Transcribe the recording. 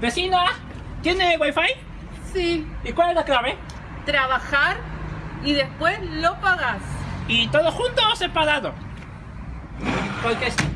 Vecina, ¿tiene wifi? Sí, ¿Y cuál es la clave? trabajar y después lo pagas. ¿Y todo junto o separado? Porque si